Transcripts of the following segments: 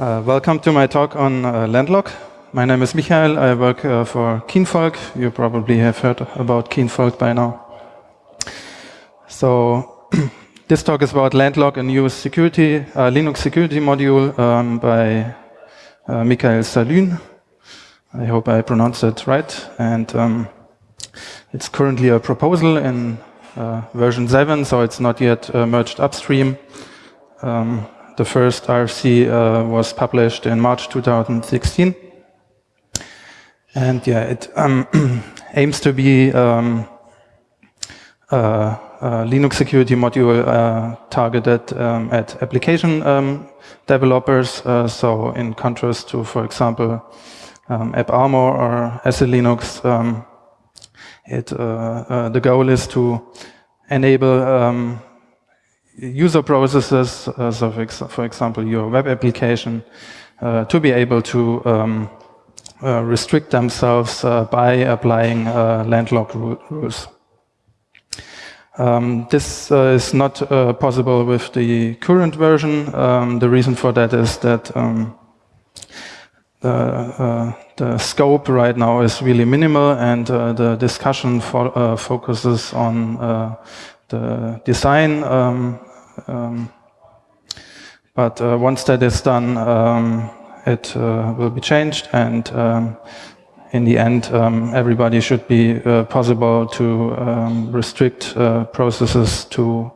Uh, welcome to my talk on uh, Landlock. My name is Michael. I work uh, for Kinvolk. You probably have heard about Kinvolk by now. So this talk is about Landlock, a new security uh, Linux security module um, by uh, Michael Salaün. I hope I pronounced it right. And um, it's currently a proposal in uh, version 7, so it's not yet merged upstream. Um, the first RFC uh, was published in March 2016. And yeah, it um, aims to be um, a, a, Linux security module uh, targeted um, at application um, developers. Uh, so in contrast to, for example, um, AppArmor or SELinux, um, it, uh, uh, the goal is to enable user processes, uh, so for, ex for, example, your web application, uh, to be able to um, uh, restrict themselves uh, by applying uh, landlock ru rules. Um, this uh, is not possible with the current version. Um, the reason for that is that um, the, the, scope right now is really minimal and the discussion fo focuses on the design um, um, but uh, once that is done, um, it uh, will be changed and um, in the end, um, everybody should be uh, possible to um, restrict uh, processes to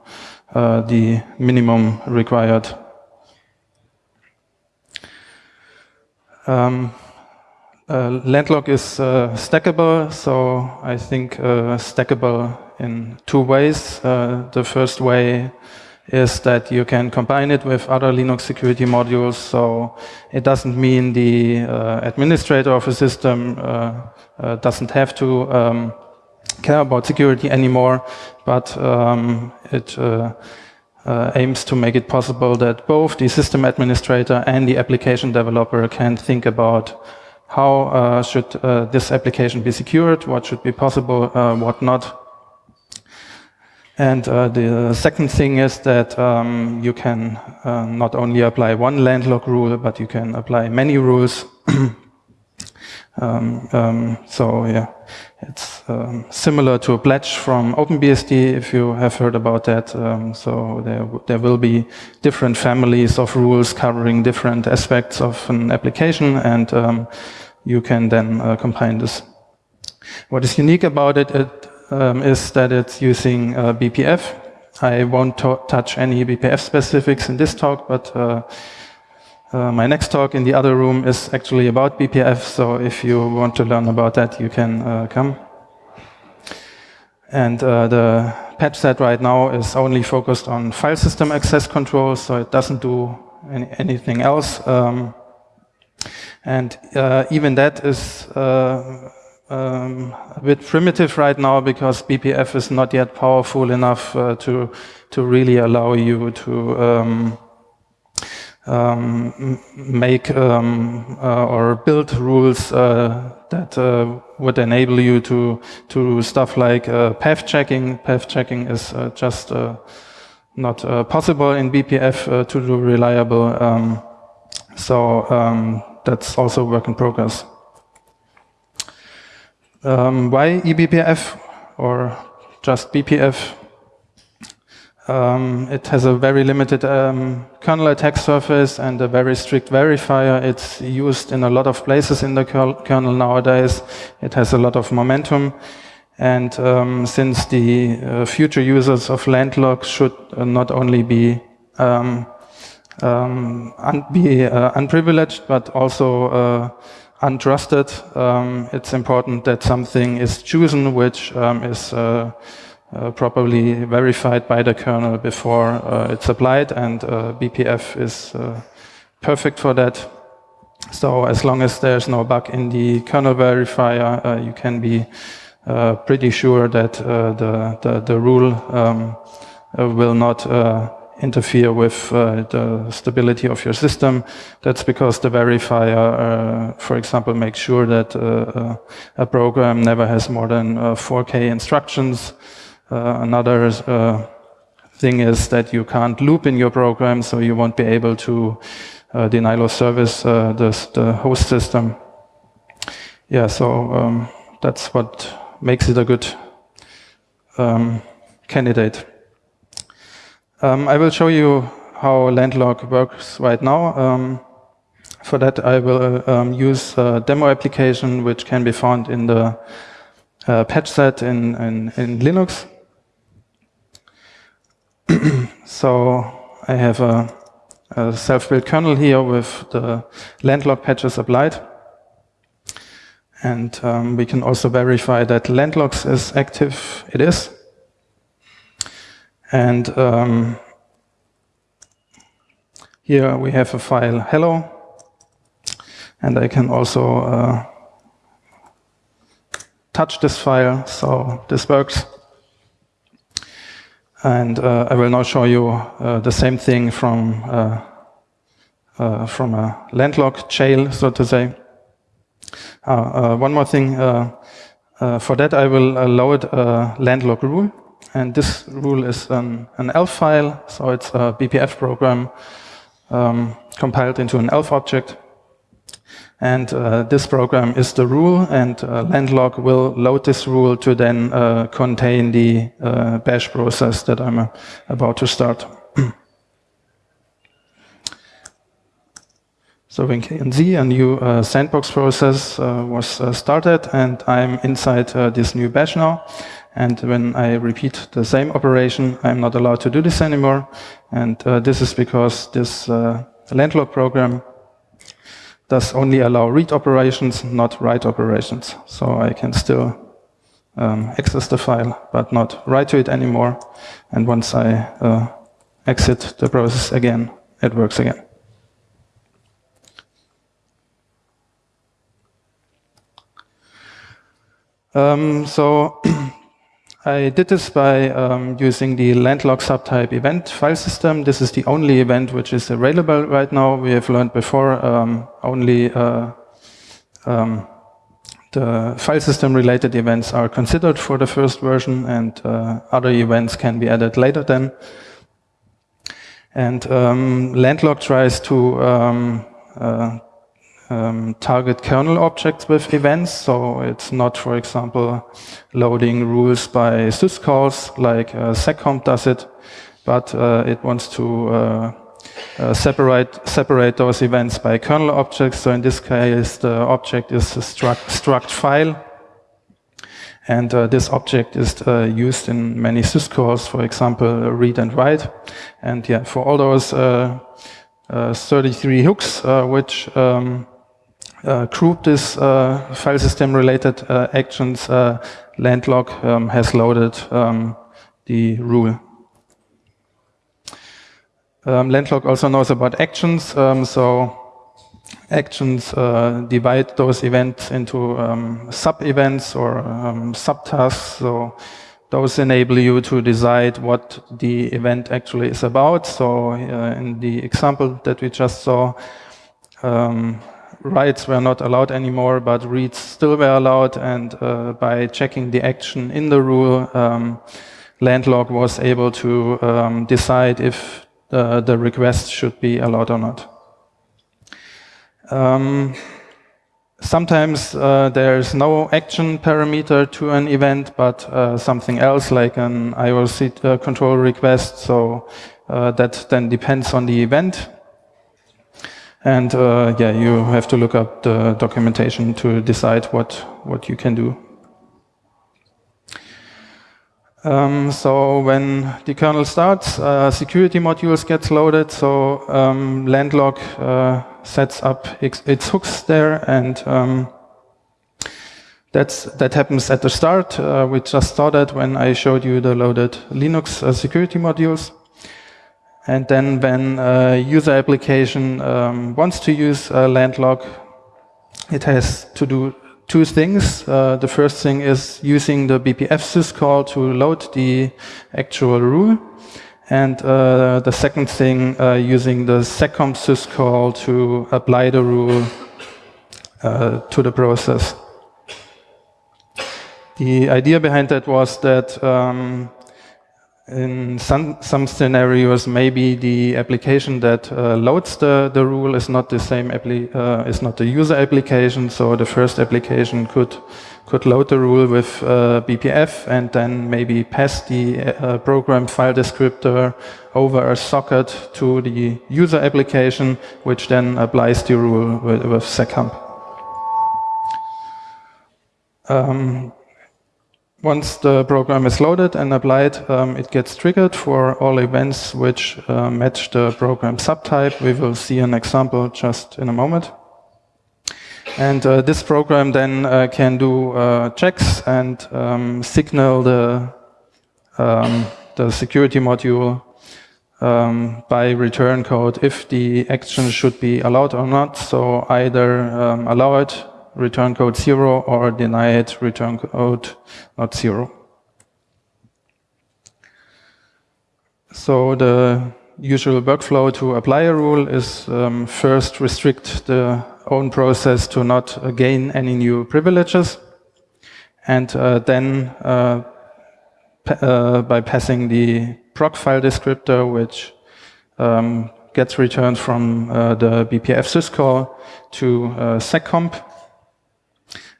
uh, the minimum required. Um, uh, Landlock is stackable, so I think stackable in two ways. the first way is that you can combine it with other Linux security modules. So it doesn't mean the uh, administrator of a system uh, uh, doesn't have to um, care about security anymore, but um, it uh, uh, aims to make it possible that both the system administrator and the application developer can think about how uh, should this application be secured, what should be possible, what not, and uh, the second thing is that um, you can uh, not only apply one landlock rule, but you can apply many rules. um, um, so yeah, it's um, similar to a pledge from OpenBSD, if you have heard about that. Um, so there, there will be different families of rules covering different aspects of an application, and um, you can then uh, combine this. What is unique about it, it um, is that it's using uh, BPF. I won't touch any BPF specifics in this talk, but uh, uh, my next talk in the other room is actually about BPF, so if you want to learn about that, you can uh, come. And uh, the patch set right now is only focused on file system access control, so it doesn't do any, anything else. Um, and uh, even that is um, a bit primitive right now because BPF is not yet powerful enough uh, to to really allow you to um, um, make um, uh, or build rules uh, that uh, would enable you to to stuff like uh, path checking. Path checking is uh, just not possible in BPF to do reliable. Um, so um, that's also work in progress. Um, why eBPF or just BPF? Um, it has a very limited um, kernel attack surface and a very strict verifier. It's used in a lot of places in the kernel nowadays. It has a lot of momentum. And um, since the uh, future users of Landlock should uh, not only be um, um, un be uh, unprivileged, but also uh, untrusted, um, it's important that something is chosen which um, is uh, uh, properly verified by the kernel before uh, it's applied, and uh, BPF is uh, perfect for that. So as long as there's no bug in the kernel verifier, uh, you can be pretty sure that the, the, the, rule um, will not interfere with uh, the stability of your system. That's because the verifier, uh, for example, makes sure that uh, uh a program never has more than 4K uh, instructions. Uh, another thing is that you can't loop in your program, so you won't be able to denial of service, the, the host system. Yeah, so um, that's what makes it a good um, candidate. Um, I will show you how Landlock works right now. Um, for that, I will um, use a demo application which can be found in the uh, patch set in, in, in Linux. so I have a, a self-built kernel here with the landlock patches applied. And um, we can also verify that landlocks is active. It is. And um, here we have a file hello. And I can also uh, touch this file, so this works. And uh, I will now show you uh, the same thing from, uh, uh from a landlock jail, so to say. Uh, one more thing. for that, I will load a landlock rule. And this rule is an, an ELF file, so it's a BPF program um, compiled into an ELF object. And uh, this program is the rule, and uh, landlock will load this rule to then uh, contain the uh, bash process that I'm uh, about to start. so we can see a new uh, sandbox process was started, and I'm inside this new bash now. And when I repeat the same operation, I'm not allowed to do this anymore. And this is because this landlock program does only allow read operations, not write operations. So I can still um, access the file, but not write to it anymore. And once I uh, exit the process again, it works again. Um, so I did this by um, using the landlock subtype event file system. This is the only event which is available right now. We have learned before um, only uh, um, the file system related events are considered for the first version and uh, other events can be added later then. And um, landlock tries to um, uh, um, target kernel objects with events. So it's not, for example, loading rules by syscalls like uh, seccomp does it, but uh, it wants to uh, uh, separate separate those events by kernel objects. So in this case, the object is a struct, struct file. And uh, this object is uh, used in many syscalls, for example, read and write. And yeah, for all those 33 hooks, which um, uh, group this uh, file system related uh, actions, landlock um, has loaded um, the rule. Um, landlock also knows about actions, um, so actions uh, divide those events into um, sub-events or um, sub-tasks. So those enable you to decide what the event actually is about. So uh, in the example that we just saw, um, writes were not allowed anymore, but reads still were allowed. And uh, by checking the action in the rule, um, landlock was able to um, decide if the, the, request should be allowed or not. Um, sometimes uh, there's no action parameter to an event, but uh, something else like an IOC uh, control request. So uh, that then depends on the event. And uh, yeah, you have to look up the documentation to decide what, what you can do. Um, so when the kernel starts, uh, security modules gets loaded. So um, landlock uh, sets up its, hooks there, and um, that's that happens at the start. Uh, we just saw that when I showed you the loaded Linux uh, security modules. And then when a user application um, wants to use a landlock, it has to do two things. Uh, the first thing is using the BPF syscall to load the actual rule. And uh, the second thing, uh, using the seccomp syscall to apply the rule uh, to the process. The idea behind that was that um, in some, some scenarios, maybe the application that uh, loads the, the rule is not the same uh, is not the user application. So the first application could could load the rule with uh, BPF and then maybe pass the uh, program file descriptor over a socket to the user application, which then applies the rule with, with. Um, once the program is loaded and applied, um, it gets triggered for all events which uh, match the program subtype. We will see an example just in a moment. And uh, this program then uh, can do uh, checks and um, signal the, um, the security module um, by return code if the action should be allowed or not. So either um, allow it, return code zero, or deny it, return code not zero. So the usual workflow to apply a rule is um, first restrict the own process to not uh, gain any new privileges. And uh, then uh, pa by passing the proc file descriptor, which um, gets returned from the BPF syscall to seccomp.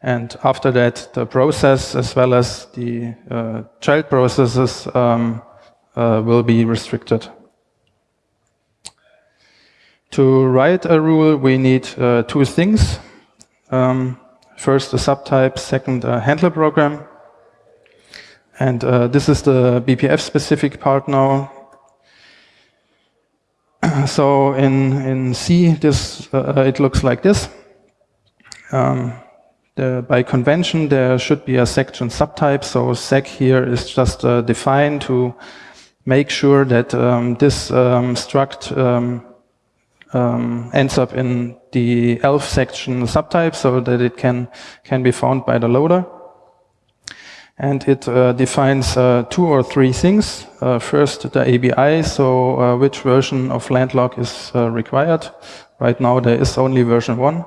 And after that, the process as well as the uh, child processes um, uh, will be restricted. To write a rule, we need uh, two things. Um, first, a subtype, second, a handler program. And uh, this is the BPF specific part now. so in, in C, this, uh, it looks like this. Um, the, by convention, there should be a section subtype. So sec here is just uh, defined to make sure that um, this um, struct um, um, ends up in the ELF section subtype so that it can, can be found by the loader. And it uh, defines uh, two or three things. Uh, first, the ABI, so uh, which version of Landlock is uh, required. Right now, there is only version one.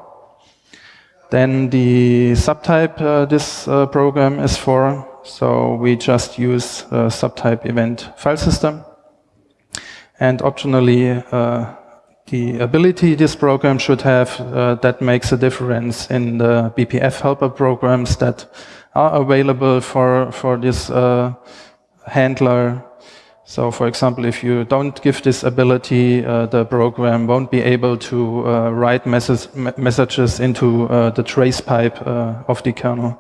Then the subtype uh, this program is for, so we just use subtype event file system. And optionally, the ability this program should have uh, that makes a difference in the BPF helper programs that are available for, for this uh, handler. So for example, if you don't give this ability, uh, the program won't be able to uh, write message, messages into uh, the trace pipe uh, of the kernel.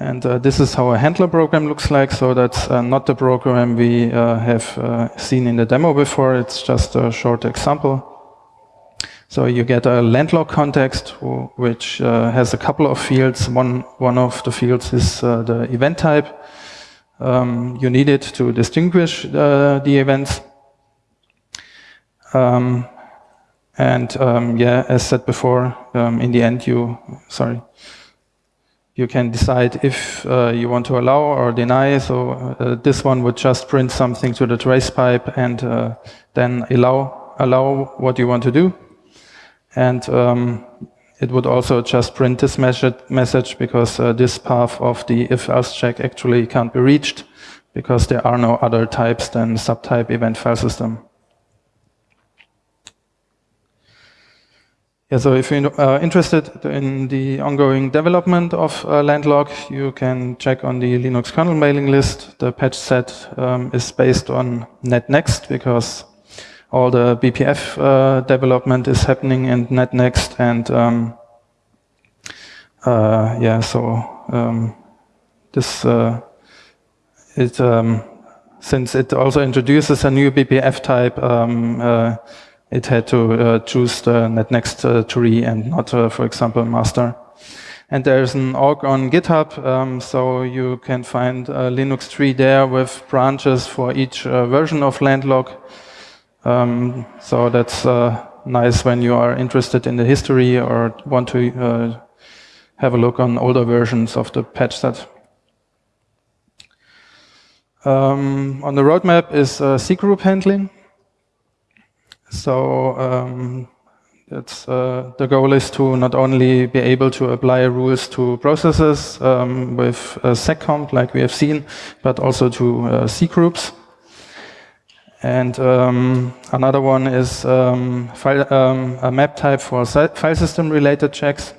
And uh, this is how a handler program looks like. So that's uh, not the program we have seen in the demo before. It's just a short example. So you get a landlock context, which uh, has a couple of fields. One, one of the fields is uh, the event type. Um, you need it to distinguish the events. Um, and um, yeah, as said before, um, in the end you, sorry, you can decide if uh, you want to allow or deny. So uh, this one would just print something to the trace pipe and uh, then allow, allow what you want to do. And um, it would also just print this message because uh, this path of the if-else check actually can't be reached because there are no other types than subtype event file system. Yeah, so if you're uh, interested in the ongoing development of uh, Landlock, you can check on the Linux kernel mailing list. The patch set um, is based on NetNext because all the BPF uh, development is happening in NetNext and um, uh, yeah, so um, this uh, it um, since it also introduces a new BPF type um, uh, it had to uh, choose the NetNext uh, tree and not, for example, master. And there's an org on GitHub, um, so you can find a Linux tree there with branches for each version of Landlock. Um, so that's uh, nice when you are interested in the history or want to uh, have a look on older versions of the patch set. Um, on the roadmap is cgroup handling. So um, uh, the goal is to not only be able to apply rules to processes um, with uh, seccomp like we have seen, but also to uh, cgroups. And um, another one is um, file, um, a map type for file system related checks.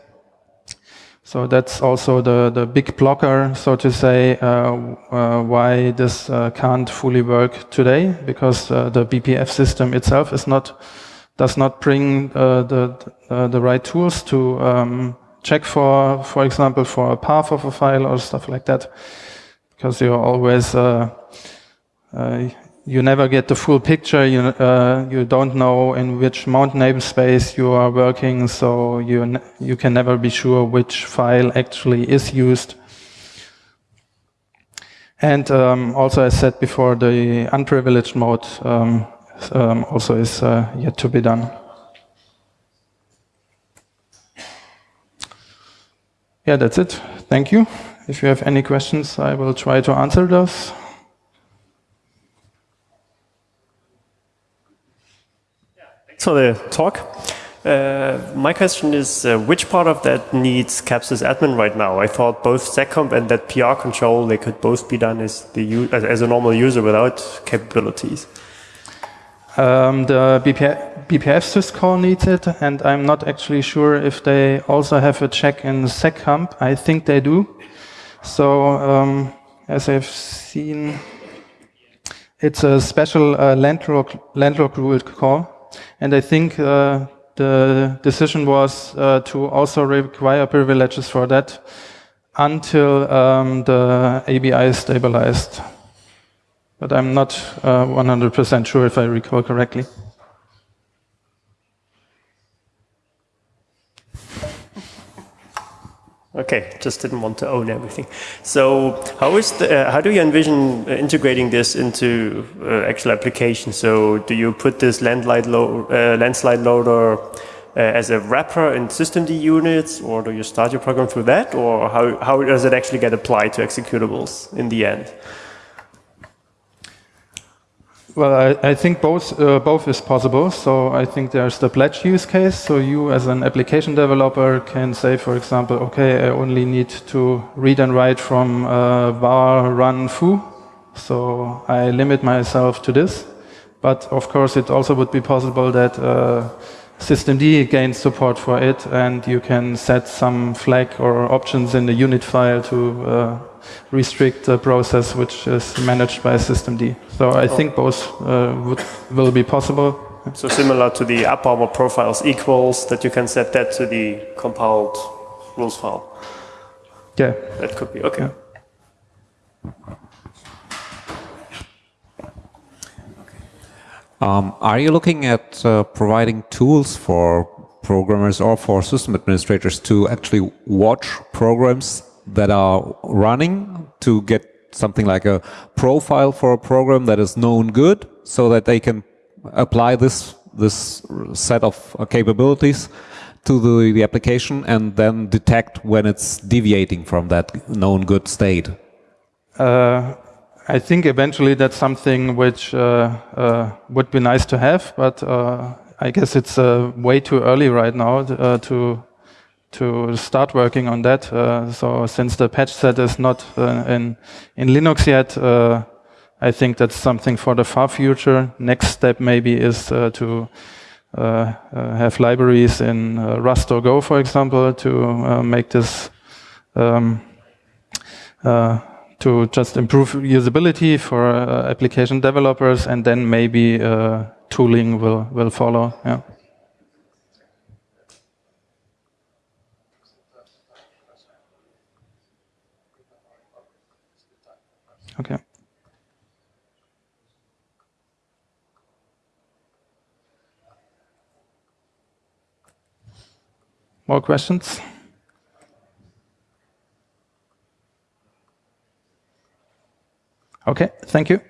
So that's also the, the big blocker, so to say, uh, uh, why this uh, can't fully work today, because uh, the BPF system itself is not does not bring uh, the the right tools to um, check for, for example, for a path of a file or stuff like that, because you're always uh, uh you never get the full picture. You uh, you don't know in which mount namespace you are working, so you you can never be sure which file actually is used. And um, also, as said before, the unprivileged mode um, um, also is uh, yet to be done. Yeah, that's it. Thank you. If you have any questions, I will try to answer those. For the talk. Uh, my question is, uh, which part of that needs CAP_SYS_ADMIN right now? I thought both seccomp and that PR control, they could both be done as, the as a normal user without capabilities. Um, the BPF, BPF syscall needs it, and I'm not actually sure if they also have a check in seccomp. I think they do. So, um, as I've seen, it's a special uh, landlock, landlock rule call, and I think uh, the decision was uh, to also require privileges for that until um, the ABI is stabilized but I'm not 100% uh, sure if I recall correctly. Okay, just didn't want to own everything. So how is the, uh, how do you envision integrating this into uh, actual application? So do you put this landslide, lo uh, landslide loader uh, as a wrapper in systemd units, or do you start your program through that, or how, how does it actually get applied to executables in the end? Well, I, I think both uh, both is possible. So I think there's the pledge use case. So you, as an application developer, can say, for example, okay, I only need to read and write from uh, var run foo. So I limit myself to this. But of course, it also would be possible that uh, systemd gains support for it, and you can set some flag or options in the unit file to uh, restrict the process which is managed by systemd. So I oh. think both uh, would, will be possible. So similar to the AppArmor profiles equals that you can set that to the compiled rules file. Yeah. That could be, okay. Yeah. Um, are you looking at uh, providing tools for programmers or for system administrators to actually watch programs that are running to get something like a profile for a program that is known good so that they can apply this this set of uh, capabilities to the, the application and then detect when it's deviating from that known good state? Uh, I think eventually that's something which uh, uh, would be nice to have, but uh, I guess it's uh, way too early right now to to start working on that. Uh, so since the patch set is not uh, in in Linux yet, uh, I think that's something for the far future. Next step maybe is uh, to uh, uh, have libraries in Rust or Go, for example, to make this um, to just improve usability for application developers, and then maybe tooling will will follow. Yeah. Okay. More questions? Okay, thank you.